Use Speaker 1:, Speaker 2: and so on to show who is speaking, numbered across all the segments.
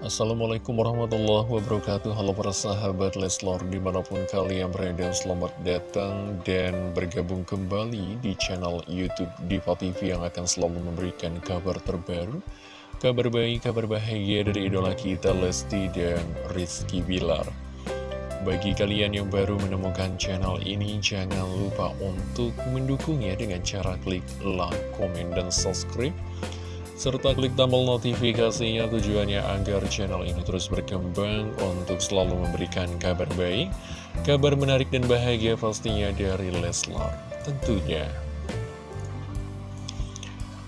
Speaker 1: Assalamualaikum warahmatullahi wabarakatuh. Halo para sahabat Leslor di mana pun kalian berada Selamat datang dan bergabung kembali di channel Youtube Diva TV Yang akan selalu memberikan kabar terbaru Kabar baik, kabar bahagia dari idola kita Lesti dan Rizky Bilar. Bagi kalian yang baru menemukan channel ini, jangan lupa untuk mendukungnya dengan cara klik like, komen, dan subscribe serta klik tombol notifikasinya tujuannya agar channel ini terus berkembang untuk selalu memberikan kabar baik, kabar menarik dan bahagia pastinya dari Leslar tentunya.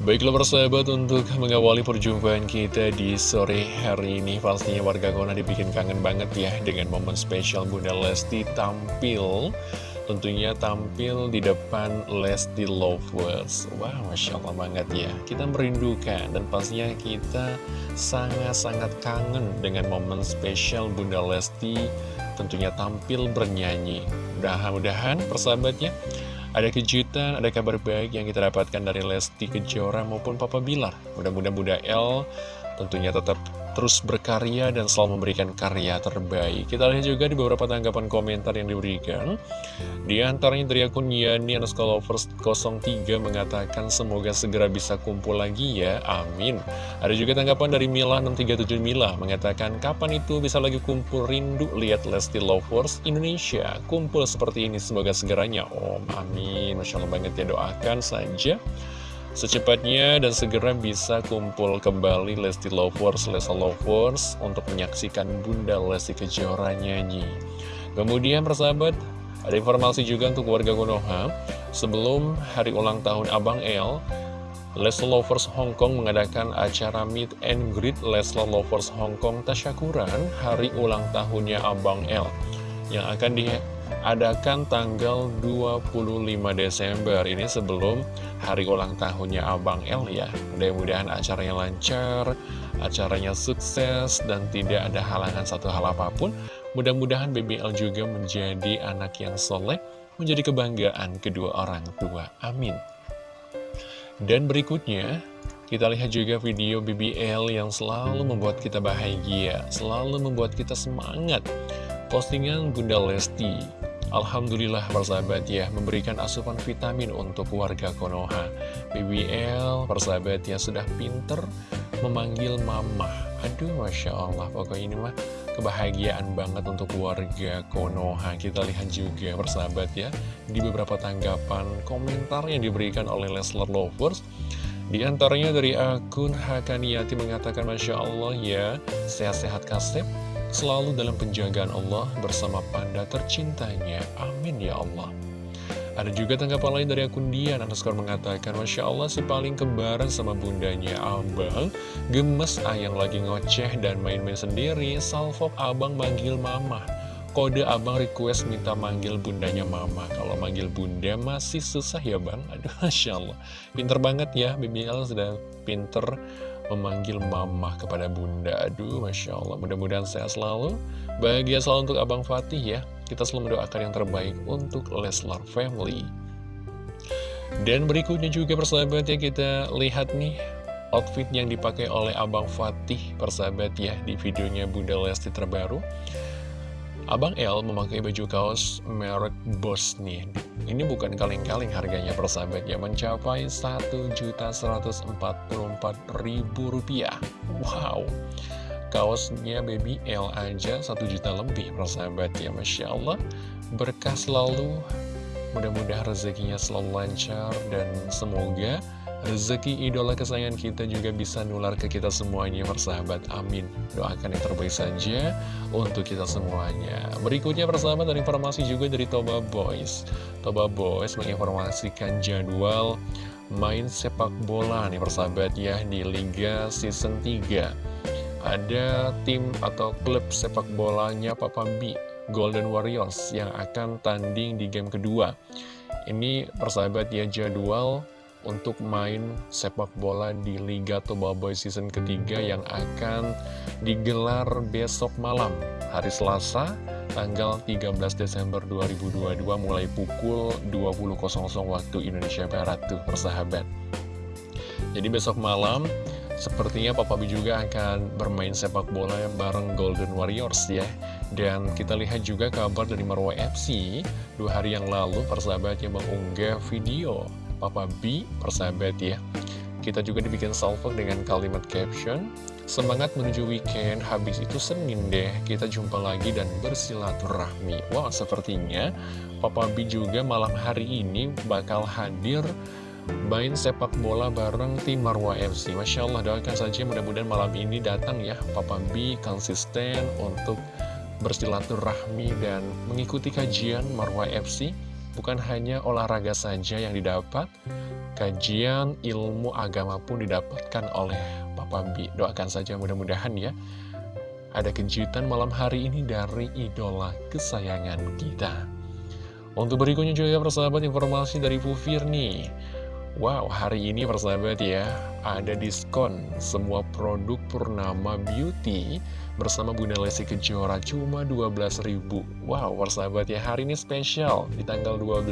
Speaker 1: Baiklah persahabat untuk mengawali perjumpaan kita di sore hari ini Pastinya warga Kona dibikin kangen banget ya dengan momen spesial Bunda Lesti tampil tentunya tampil di depan Lesti Lovers. Wah, Masya Allah banget ya. Kita merindukan dan pastinya kita sangat-sangat kangen dengan momen spesial Bunda Lesti Tentunya tampil bernyanyi. Mudah-mudahan persahabatnya ada kejutan, ada kabar baik yang kita dapatkan dari Lesti Kejora maupun Papa Bilar. Mudah-mudahan Bunda L tentunya tetap terus berkarya dan selalu memberikan karya terbaik. Kita lihat juga di beberapa tanggapan komentar yang diberikan. Di antaranya dari akun Yani Lovers 03 mengatakan semoga segera bisa kumpul lagi ya, amin. Ada juga tanggapan dari Mila 637 Mila mengatakan kapan itu bisa lagi kumpul rindu lihat Lesti Lovers Indonesia. Kumpul seperti ini semoga segeranya, om, amin. Masya Allah banget ya doakan saja. Secepatnya dan segera bisa kumpul kembali Lesti Lovers, Lesa Lovers untuk menyaksikan Bunda Lesti Kejora nyanyi. Kemudian persahabat, ada informasi juga untuk warga Konoha. Sebelum hari ulang tahun Abang El, Leslie Lovers Hong Kong mengadakan acara Meet and Greet Leslie Lovers Hong Kong Tasyakuran hari ulang tahunnya Abang El yang akan diadakan tanggal 25 Desember. Ini sebelum hari ulang tahunnya Abang El ya. Mudah-mudahan acaranya lancar acaranya sukses dan tidak ada halangan satu hal apa pun. Mudah-mudahan BBL juga menjadi anak yang soleh menjadi kebanggaan kedua orang tua. Amin. Dan berikutnya kita lihat juga video BBL yang selalu membuat kita bahagia, selalu membuat kita semangat. Postingan Bunda Lesti Alhamdulillah persahabat ya memberikan asupan vitamin untuk warga Konoha. BBL persahabat ya sudah pinter memanggil mama. Aduh Masya Allah pokoknya ini mah kebahagiaan banget untuk warga Konoha. Kita lihat juga persahabat ya di beberapa tanggapan komentar yang diberikan oleh Leslar Lovers. Di antaranya dari akun Hakaniati mengatakan Masya Allah ya sehat-sehat kasep selalu dalam penjagaan Allah bersama panda tercintanya. Amin ya Allah. Ada juga tanggapan lain dari akun Dian. Underscore mengatakan Masya Allah si paling kembaran sama bundanya. Abang Gemes ayang lagi ngoceh dan main-main sendiri. Salfok abang manggil mama. Kode abang request minta manggil bundanya mama. Kalau manggil bunda masih susah ya bang. Aduh Masya Allah. Pinter banget ya BBL sudah pinter memanggil mama kepada bunda. Aduh Masya Allah mudah-mudahan sehat selalu. Bahagia selalu untuk Abang Fatih ya. Kita selalu mendoakan yang terbaik untuk Leslar Family. Dan berikutnya juga persahabat ya kita lihat nih Outfit yang dipakai oleh Abang Fatih persahabat ya Di videonya Bunda Lesti terbaru Abang L memakai baju kaos merek Boss nih Ini bukan kaleng-kaleng harganya persahabat. Ya Mencapai Rp1.144.000 Wow. Kaosnya Baby L aja 1 juta lebih persahabat. Ya Masya Allah. Berkah selalu. Mudah-mudahan rezekinya selalu lancar Dan semoga Rezeki idola kesayangan kita juga bisa nular ke kita semuanya persahabat. Amin. Doakan yang terbaik saja untuk kita semuanya. Berikutnya persahabat ada informasi juga dari Toba Boys. Toba Boys menginformasikan jadwal main sepak bola nih persahabat ya di Liga Season 3 Ada tim atau klub sepak bolanya Papa B Golden Warriors yang akan tanding di game kedua. Ini persahabat ya jadwal untuk main sepak bola di Liga Toba Boy season ketiga yang akan digelar besok malam hari Selasa tanggal 13 Desember 2022 mulai pukul 20.00 waktu Indonesia Barat tuh persahabat. Jadi besok malam Sepertinya Papa B juga akan bermain sepak bola bareng Golden Warriors ya. Dan kita lihat juga kabar dari Marwah FC Dua hari yang lalu persahabat yang mengunggah video Papa B persahabat ya. Kita juga dibikin salvo dengan kalimat caption Semangat menuju weekend, habis itu Senin deh. Kita jumpa lagi dan bersilaturahmi. Wah wow, sepertinya Papa B juga malam hari ini bakal hadir main sepak bola bareng tim Marwah FC Masya Allah doakan saja mudah-mudahan malam ini datang ya Papa B konsisten untuk bersilaturahmi dan mengikuti kajian Marwah FC Bukan hanya olahraga saja yang didapat Kajian ilmu agama pun didapatkan oleh Papa B Doakan saja mudah-mudahan ya. Ada kejutan malam hari ini dari idola kesayangan kita. Untuk berikutnya juga persahabat informasi dari Fufir nih Wow, hari ini persahabat ya, ada diskon semua produk Purnama Beauty bersama Bunda Lesti Kejora cuma 12.000. Wow, persahabat ya, hari ini spesial di tanggal 12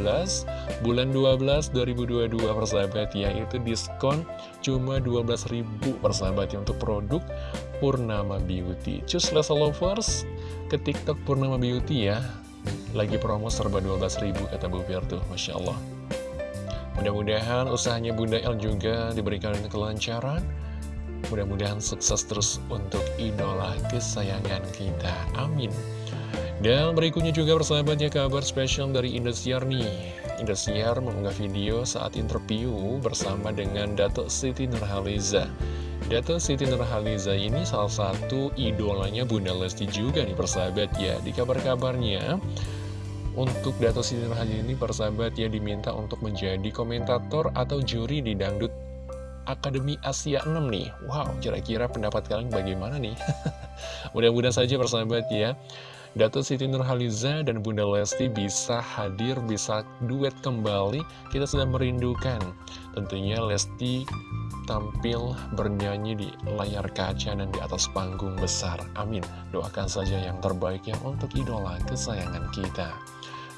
Speaker 1: bulan 12 2022 persahabat ya, itu diskon cuma 12.000 persahabat ya untuk produk Purnama Beauty. Cus Lesa Lovers ke TikTok Purnama Beauty ya, lagi promo serba 12.000 kata Bu Fir tuh, Masya Allah. Mudah-mudahan usahanya Bunda El juga diberikan kelancaran. Mudah-mudahan sukses terus untuk idola kesayangan kita. Amin. Dan berikutnya juga persahabatnya kabar spesial dari Indosiar nih. Indosiar mengunggah video saat interview bersama dengan Dato' Siti Nurhaliza. Dato' Siti Nurhaliza ini salah satu idolanya Bunda Lesti juga nih persahabat ya. Di kabar-kabarnya untuk Dato Siti Nurhaliza ini persahabat ya diminta untuk menjadi komentator atau juri di Dangdut Akademi Asia 6 nih. Wow, kira-kira pendapat kalian bagaimana nih? Mudah-mudahan saja persahabat ya. Dato Siti Nurhaliza dan Bunda Lesti bisa hadir, bisa duet kembali. Kita sudah merindukan. Tentunya Lesti tampil bernyanyi di layar kaca dan di atas panggung besar. Amin. Doakan saja yang terbaik ya untuk idola kesayangan kita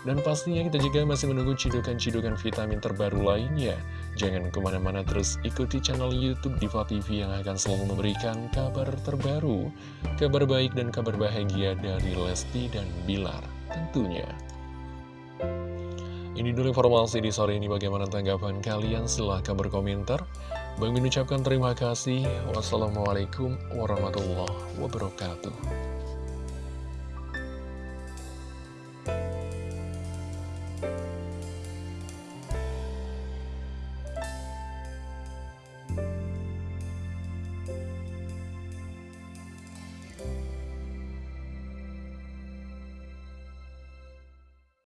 Speaker 1: dan pastinya kita juga masih menunggu cidukan-cidukan vitamin terbaru lainnya. Jangan ke mana-mana terus ikuti channel Youtube Diva TV yang akan selalu memberikan kabar terbaru, kabar baik dan kabar bahagia dari Lesti dan Bilar tentunya. Ini dulu informasi di sore ini bagaimana tanggapan kalian silahkan berkomentar. Bang mengucapkan terima kasih. Wassalamualaikum warahmatullahi wabarakatuh.